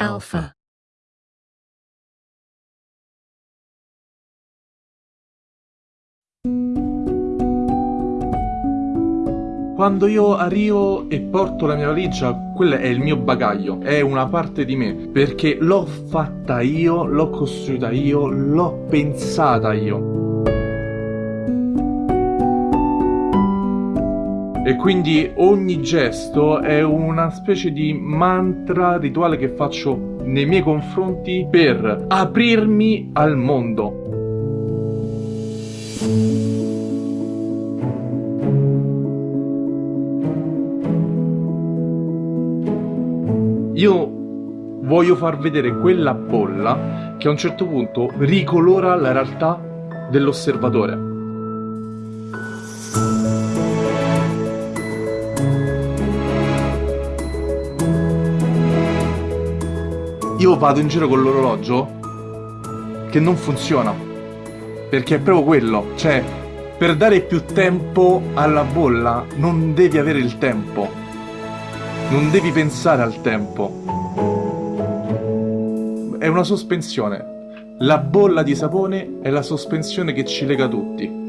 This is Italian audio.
Alpha. Quando io arrivo e porto la mia valigia, quello è il mio bagaglio, è una parte di me, perché l'ho fatta io, l'ho costruita io, l'ho pensata io. E quindi ogni gesto è una specie di mantra rituale che faccio nei miei confronti per aprirmi al mondo. Io voglio far vedere quella bolla che a un certo punto ricolora la realtà dell'osservatore. Io vado in giro con l'orologio che non funziona. Perché è proprio quello, cioè per dare più tempo alla bolla non devi avere il tempo. Non devi pensare al tempo. È una sospensione. La bolla di sapone è la sospensione che ci lega tutti.